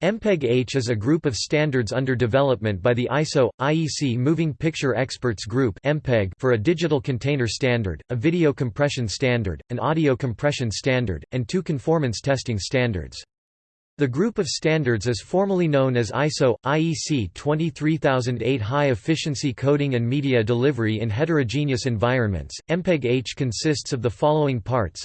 MPEG-H is a group of standards under development by the ISO IEC Moving Picture Experts Group for a digital container standard, a video compression standard, an audio compression standard, and two conformance testing standards. The group of standards is formally known as ISO IEC 23008 High Efficiency Coding and Media Delivery in Heterogeneous Environments. MPEG-H consists of the following parts: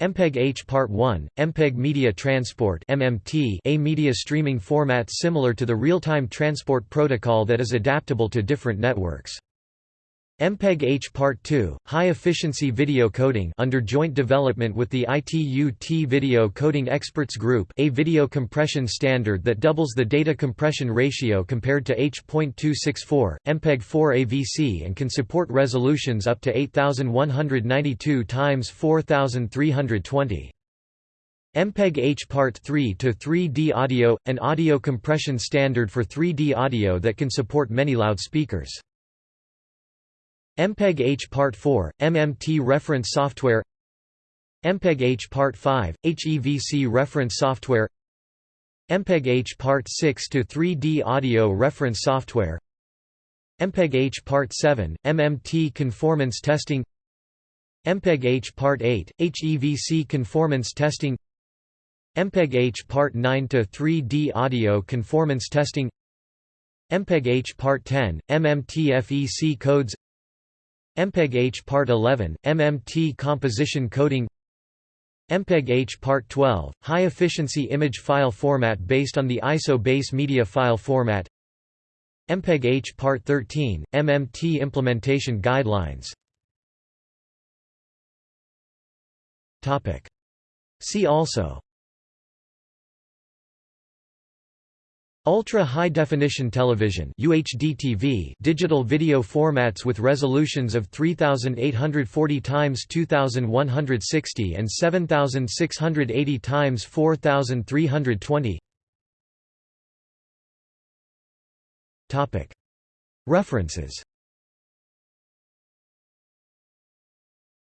MPEG-H Part 1, MPEG Media Transport MMT, a media streaming format similar to the real-time transport protocol that is adaptable to different networks. MPEG-H Part 2, high-efficiency video coding under joint development with the ITU-T Video Coding Experts Group a video compression standard that doubles the data compression ratio compared to H.264, MPEG-4 AVC and can support resolutions up to 8192 x 4320. MPEG-H Part 3 to 3D audio, an audio compression standard for 3D audio that can support many loudspeakers. MPEG-H Part 4, MMT reference software MPEG-H Part 5, HEVC reference software MPEG-H Part 6 to 3D audio reference software MPEG-H Part 7, MMT conformance testing MPEG-H Part 8, HEVC conformance testing MPEG-H Part 9 to 3D audio conformance testing MPEG-H Part 10, MMT FEC codes MPEG-H Part 11, MMT composition coding MPEG-H Part 12, high-efficiency image file format based on the ISO base media file format MPEG-H Part 13, MMT implementation guidelines See also Ultra High Definition Television UHD-TV digital video formats with resolutions of 3840 x 2160 and 7680 x 4320 Topic. References.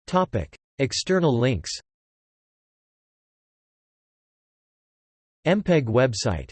Topic. External links. MPEG website